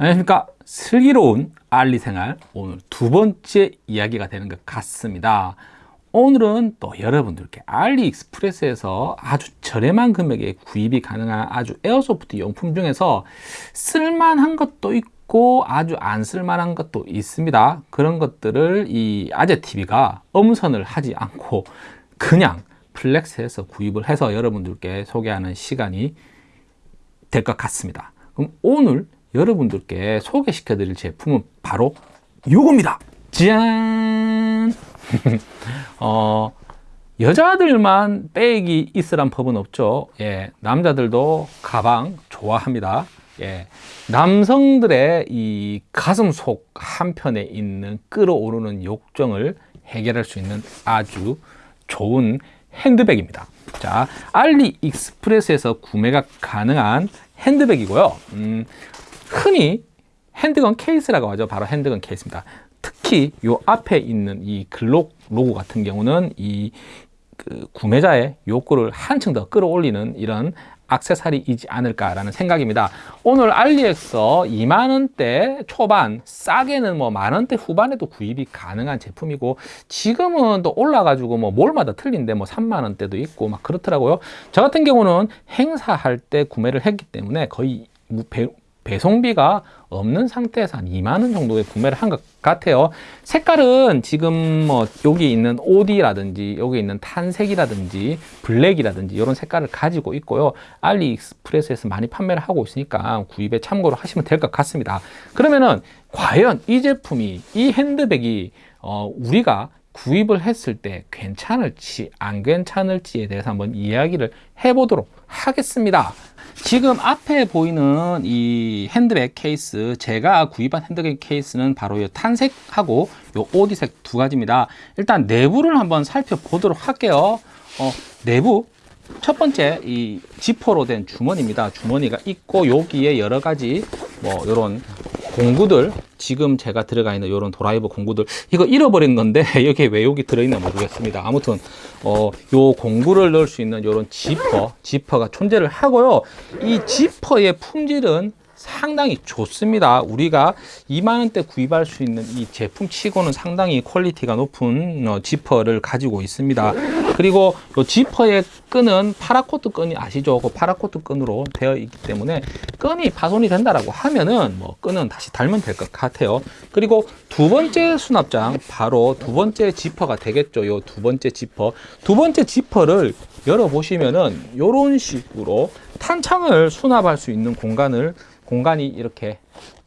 안녕하십니까. 슬기로운 알리 생활. 오늘 두 번째 이야기가 되는 것 같습니다. 오늘은 또 여러분들께 알리익스프레스에서 아주 저렴한 금액에 구입이 가능한 아주 airsoft 용품 중에서 쓸만한 것도 있고 아주 안 쓸만한 것도 있습니다. 그런 것들을 이 아재TV가 엄선을 하지 않고 그냥 flex해서 구입을 해서 여러분들께 소개하는 시간이 될 것 같습니다. 그럼 오늘 여러분들께 소개시켜 드릴 제품은 바로 요겁니다. 짠! 어, 여자들만 백이 있으란 법은 없죠. 예, 남자들도 가방 좋아합니다. 예, 남성들의 이 가슴 속 한편에 있는 끌어오르는 욕정을 해결할 수 있는 아주 좋은 핸드백입니다. 자 알리익스프레스에서 구매가 가능한 핸드백이고요. 음, 흔히 handgun 케이스라고 하죠. 바로 handgun 케이스입니다. 특히 이 앞에 있는 이 글록 로고 같은 경우는 이 그 구매자의 욕구를 한층 더 끌어올리는 이런 악세사리이지 않을까라는 생각입니다. 오늘 알리에서 2만원대 초반, 싸게는 뭐 만원대 후반에도 구입이 가능한 제품이고 지금은 또 올라가지고 뭐 몰마다 틀린데 뭐 3만원대도 있고 막 그렇더라고요. 저 같은 경우는 행사할 때 구매를 했기 때문에 거의 배송비가 없는 상태에서 한 2만원 정도에 구매를 한 것 같아요. 색깔은 지금 뭐 여기 있는 OD라든지 여기 있는 탄색이라든지 블랙이라든지 이런 색깔을 가지고 있고요. 알리익스프레스에서 많이 판매를 하고 있으니까 구입에 참고를 하시면 될 것 같습니다. 그러면은 과연 이 제품이 이 핸드백이 어, 우리가 구입을 했을 때 괜찮을지 안 괜찮을지에 대해서 한번 이야기를 해보도록 하겠습니다. 지금 앞에 보이는 이 핸드백 케이스 제가 구입한 핸드백 케이스는 바로 이 탄색하고 이 오디색 두 가지입니다. 일단 내부를 한번 살펴보도록 할게요. 어, 내부. 첫 번째 이 지퍼로 된 주머니입니다. 주머니가 있고 여기에 여러 가지 뭐 이런 공구들 지금 제가 들어가 있는 이런 도라이버 공구들 이거 잃어버린 건데 여기에 왜 여기 들어있나 모르겠습니다. 아무튼 어, 요 공구를 넣을 수 있는 이런 지퍼 지퍼가 존재를 하고요. 이 지퍼의 품질은 상당히 좋습니다. 우리가 2만원대 구입할 수 있는 이 제품 치고는 상당히 quality가 높은 어, 지퍼를 가지고 있습니다 그리고 이 지퍼의 끈은 paracord 끈이 아시죠? 그 paracord 끈으로 되어 있기 때문에 끈이 파손이 된다라고 하면은 뭐 끈은 다시 달면 될 것 같아요. 그리고 두 번째 수납장 바로 두 번째 지퍼가 되겠죠. 이두 번째 지퍼. 두 번째 지퍼를 열어 보시면은 이런 식으로 탄창을 수납할 수 있는 공간을 공간이 이렇게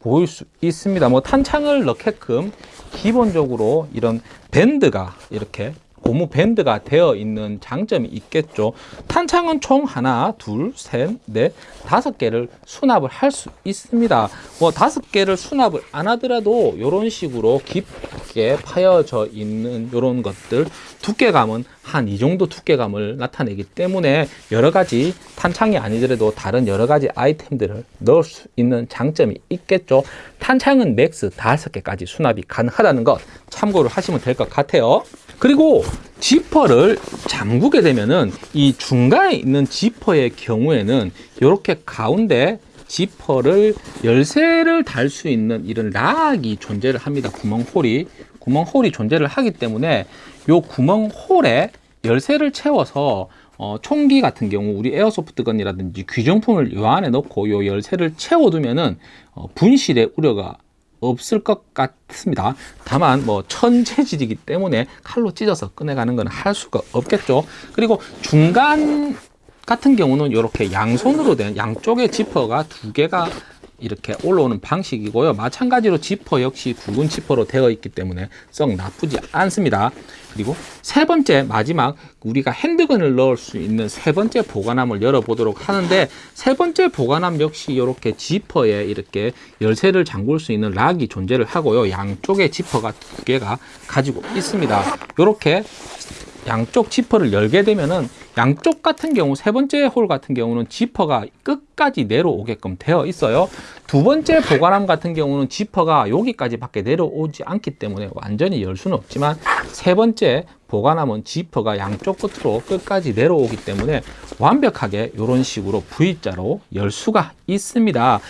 보일 수 있습니다. 뭐 탄창을 넣게끔 기본적으로 이런 밴드가 이렇게 고무 밴드가 되어 있는 장점이 있겠죠. 탄창은 총 하나 둘 셋 넷 다섯 개를 수납을 할 수 있습니다. 뭐 다섯 개를 수납을 안 하더라도 이런 식으로 깊게 파여져 있는 이런 것들 두께감은 한 이 정도 두께감을 나타내기 때문에 여러 가지 탄창이 아니더라도 다른 여러 가지 아이템들을 넣을 수 있는 장점이 있겠죠. 탄창은 max 다섯 개까지 수납이 가능하다는 것 참고를 하시면 될 것 같아요 그리고 지퍼를 잠그게 되면은 이 중간에 있는 지퍼의 경우에는 이렇게 가운데 지퍼를 열쇠를 달 수 있는 이런 락이 존재를 합니다. 구멍홀이 구멍홀이 존재를 하기 때문에 요 구멍홀에 열쇠를 채워서 어, 총기 같은 경우 우리 에어소프트건이라든지 귀정품을 요 안에 넣고 요 열쇠를 채워두면은 어, 분실의 우려가 없을 것 같습니다. 다만 뭐 천재질이기 때문에 칼로 찢어서 꺼내가는 건 할 수가 없겠죠. 그리고 중간 같은 경우는 이렇게 양손으로 된 양쪽에 지퍼가 두 개가 이렇게 올라오는 방식이고요. 마찬가지로 지퍼 역시 굵은 지퍼로 되어 있기 때문에 썩 나쁘지 않습니다. 그리고 세 번째 마지막 우리가 핸드건을 넣을 수 있는 세 번째 보관함을 열어보도록 하는데 세 번째 보관함 역시 이렇게 지퍼에 이렇게 열쇠를 잠글 수 있는 락이 존재를 하고요. 양쪽에 지퍼가 두 개가 가지고 있습니다. 이렇게 양쪽 지퍼를 열게 되면은 양쪽 같은 경우 세 번째 홀 같은 경우는 지퍼가 끝까지 내려오게끔 되어 있어요. 두 번째 보관함 같은 경우는 지퍼가 여기까지 밖에 내려오지 않기 때문에 완전히 열 수는 없지만 세 번째 보관함은 지퍼가 양쪽 끝으로 끝까지 내려오기 때문에 완벽하게 이런 식으로 V자로 열 수가 있습니다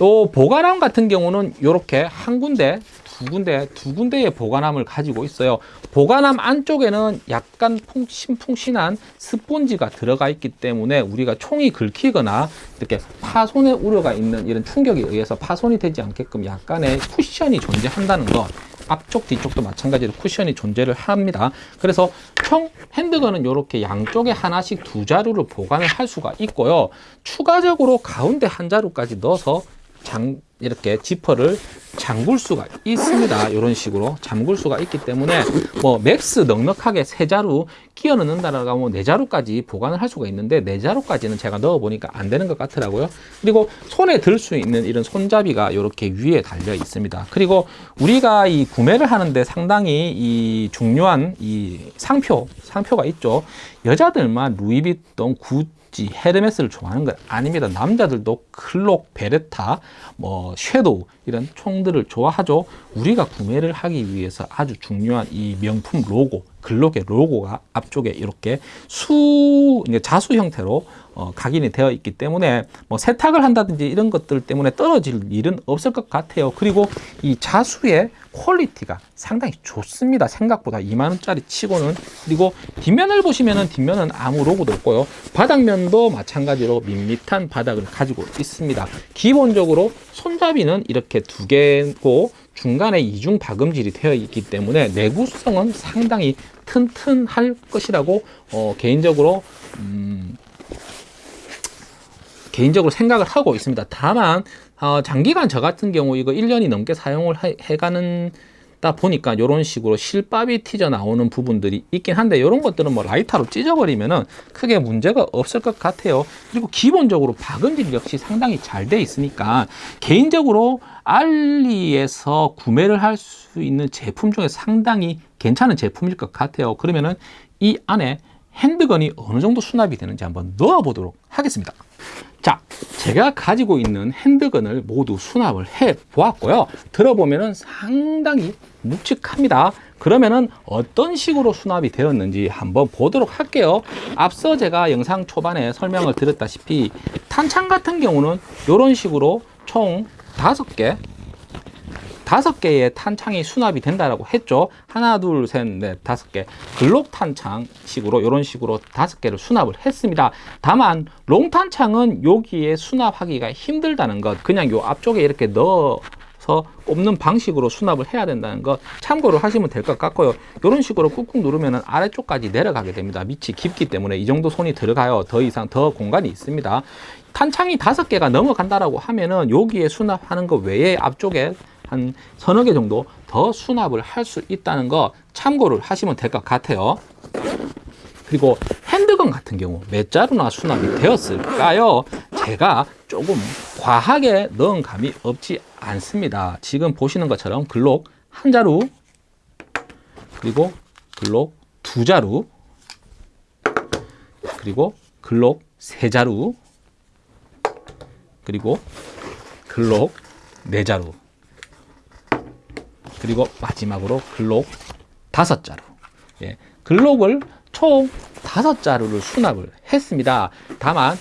요 보관함 같은 경우는 이렇게 한 군데, 두 군데, 두 군데의 보관함을 가지고 있어요. 보관함 안쪽에는 약간 풍신풍신한 스폰지가 들어가 있기 때문에 우리가 총이 긁히거나 이렇게 파손의 우려가 있는 이런 충격에 의해서 파손이 되지 않게끔 약간의 쿠션이 존재한다는 것. 앞쪽 뒤쪽도 마찬가지로 쿠션이 존재를 합니다. 그래서 총 handgun은 이렇게 양쪽에 하나씩 두 자루를 보관을 할 수가 있고요. 추가적으로 가운데 한 자루까지 넣어서 장 이렇게 지퍼를 잠글 수가 있습니다. 이런 식으로 잠글 수가 있기 때문에 뭐 max 넉넉하게 세 자루 끼워 넣는다라고 하면 네 자루까지 보관을 할 수가 있는데 네 자루까지는 제가 넣어 보니까 안 되는 것 같더라고요. 그리고 손에 들 수 있는 이런 손잡이가 이렇게 위에 달려 있습니다. 그리고 우리가 이 구매를 하는데 상당히 이 중요한 이 상표 상표가 있죠. 여자들만 루이비통 구 구찌, 헤르메스를 좋아하는 건 아닙니다. 남자들도 클록, 베레타, 뭐 섀도우 이런 총들을 좋아하죠. 우리가 구매를 하기 위해서 아주 중요한 이 명품 로고, 글록의 로고가 앞쪽에 이렇게 수 자수 형태로 어, 각인이 되어 있기 때문에 뭐 세탁을 한다든지 이런 것들 때문에 떨어질 일은 없을 것 같아요. 그리고 이 자수의 quality가 상당히 좋습니다. 생각보다 2만 원짜리 치고는 그리고 뒷면을 보시면은 뒷면은 아무 로고도 없고요. 바닥면도 마찬가지로 밋밋한 바닥을 가지고 있습니다. 기본적으로 손잡이는 이렇게 두 개고 중간에 이중 박음질이 되어 있기 때문에 내구성은 상당히 튼튼할 것이라고 어, 개인적으로 음, 개인적으로 생각을 하고 있습니다. 다만 어, 장기간 저 같은 경우 이거 1년이 넘게 사용을 해, 해가는 다 보니까 이런 식으로 실밥이 튀져 나오는 부분들이 있긴 한데 이런 것들은 뭐 라이터로 찢어버리면은 크게 문제가 없을 것 같아요. 그리고 기본적으로 박음질 역시 상당히 잘 돼 있으니까 개인적으로 알리에서 구매를 할 수 있는 제품 중에 상당히 괜찮은 제품일 것 같아요. 그러면은 이 안에 핸드건이 어느 정도 수납이 되는지 한번 넣어 보도록 하겠습니다. 자, 제가 가지고 있는 핸드건을 모두 수납을 해 보았고요. 들어보면은 상당히 묵직합니다. 그러면은 어떤 식으로 수납이 되었는지 한번 보도록 할게요. 앞서 제가 영상 초반에 설명을 드렸다시피 탄창 같은 경우는 이런 식으로 총 다섯 개 다섯 개의 탄창이 수납이 된다라고 했죠. 하나, 둘, 셋, 넷, 다섯 개. 글록 탄창식으로 이런 식으로 다섯 개를 수납을 했습니다. 다만 롱 탄창은 여기에 수납하기가 힘들다는 것. 그냥 요 앞쪽에 이렇게 넣어서 꼽는 방식으로 수납을 해야 된다는 것 참고를 하시면 될 것 같고요. 이런 식으로 꾹꾹 누르면 아래쪽까지 내려가게 됩니다. 밑이 깊기 때문에 이 정도 손이 들어가요. 더 이상 더 공간이 있습니다. 탄창이 다섯 개가 넘어간다라고 하면은 여기에 수납하는 것 외에 앞쪽에 한 서너 개 정도 더 수납을 할 수 있다는 거 참고를 하시면 될 것 같아요. 그리고 핸드건 같은 경우 몇 자루나 수납이 되었을까요? 제가 조금 과하게 넣은 감이 없지 않습니다. 지금 보시는 것처럼 글록 한 자루 그리고 글록 두 자루 그리고 글록 세 자루 그리고 글록 네 자루 그리고 마지막으로 글록 다섯 자루. 예, 글록을 총 다섯 자루를 수납을 했습니다. 다만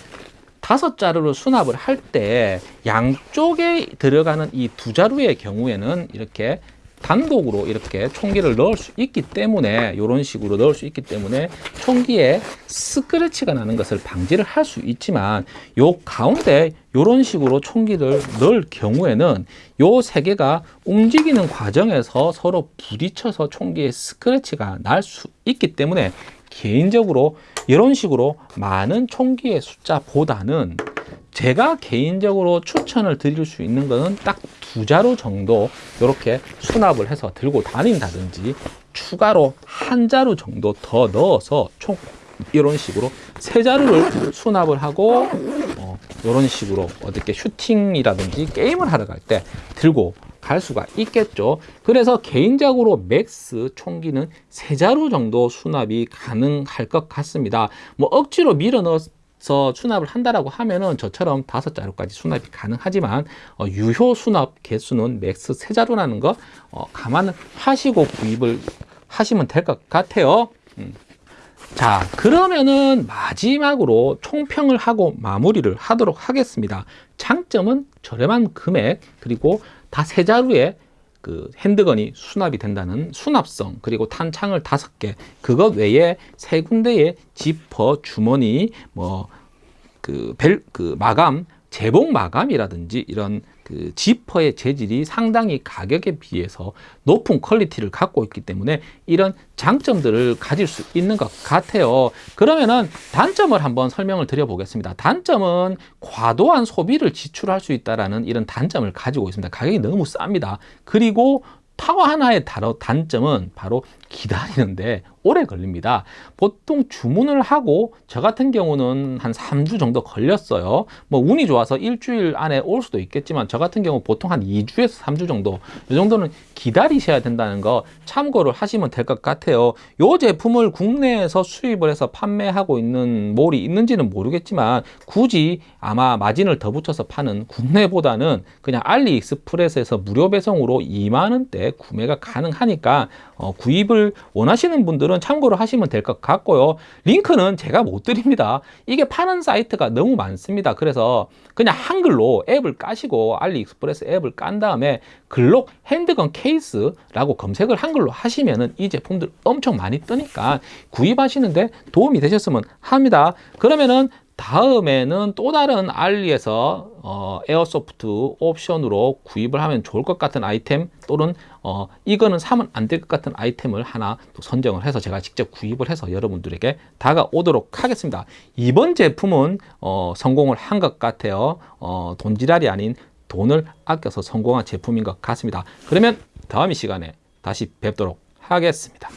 다섯 자루를 수납을 할 때 양쪽에 들어가는 이 두 자루의 경우에는 이렇게 단독으로 이렇게 총기를 넣을 수 있기 때문에 이런 식으로 넣을 수 있기 때문에 총기에 스크래치가 나는 것을 방지를 할 수 있지만 요 가운데 이런 식으로 총기를 넣을 경우에는 요 세 개가 움직이는 과정에서 서로 부딪혀서 총기에 스크래치가 날 수 있기 때문에 개인적으로 이런 식으로 많은 총기의 숫자보다는 제가 개인적으로 추천을 드릴 수 있는 것은 딱 두 자루 정도 이렇게 수납을 해서 들고 다닌다든지 추가로 한 자루 정도 더 넣어서 총 이런 식으로 세 자루를 수납을 하고 어, 이런 식으로 어떻게 슈팅이라든지 게임을 하러 갈 때 들고 갈 수가 있겠죠. 그래서 개인적으로 max 총기는 세 자루 정도 수납이 가능할 것 같습니다. 뭐 억지로 밀어 넣어서 수납을 한다라고 하면은 저처럼 다섯 자루까지 수납이 가능하지만 어, 유효 수납 개수는 max 세 자루라는 거 어, 감안하시고 구입을 하시면 될 것 같아요. 음. 자, 그러면은 마지막으로 총평을 하고 마무리를 하도록 하겠습니다. 장점은 저렴한 금액, 그리고 다 세 자루에 그 핸드건이 수납이 된다는 수납성, 그리고 탄창을 다섯 개, 그것 외에 세 군데의 지퍼, 주머니, 뭐, 그 벨, 그 마감, 재봉 마감이라든지 이런 그 지퍼의 재질이 상당히 가격에 비해서 높은 quality를 갖고 있기 때문에 이런 장점들을 가질 수 있는 것 같아요. 그러면은 단점을 한번 설명을 드려 보겠습니다. 단점은 과도한 소비를 지출할 수 있다라는 이런 단점을 가지고 있습니다. 가격이 너무 쌉니다. 그리고 또 하나의 단점은 바로 기다리는데 오래 걸립니다. 보통 주문을 하고 저 같은 경우는 한 3주 정도 걸렸어요. 뭐 운이 좋아서 일주일 안에 올 수도 있겠지만 저 같은 경우 보통 한 2주에서 3주 정도 이 정도는 기다리셔야 된다는 거 참고를 하시면 될 것 같아요. 이 제품을 국내에서 수입을 해서 판매하고 있는 몰이 있는지는 모르겠지만 굳이 아마 마진을 더 붙여서 파는 국내보다는 그냥 알리익스프레스에서 무료 배송으로 2만 원대 구매가 가능하니까 어, 구입을 원하시는 분들은 참고를 하시면 될 것 같고요. 링크는 제가 못 드립니다. 이게 파는 사이트가 너무 많습니다. 그래서 그냥 한글로 앱을 까시고 알리익스프레스 앱을 깐 다음에 글록 handgun 케이스라고 검색을 한글로 하시면은 이 제품들 엄청 많이 뜨니까 구입하시는데 도움이 되셨으면 합니다. 그러면은 다음에는 또 다른 알리에서 어, airsoft 옵션으로 구입을 하면 좋을 것 같은 아이템 또는 어, 이거는 사면 안 될 것 같은 아이템을 하나 또 선정을 해서 제가 직접 구입을 해서 여러분들에게 다가오도록 하겠습니다. 이번 제품은 어, 성공을 한 것 같아요. 어, 돈지랄이 아닌 돈을 아껴서 성공한 제품인 것 같습니다. 그러면 다음 이 시간에 다시 뵙도록 하겠습니다.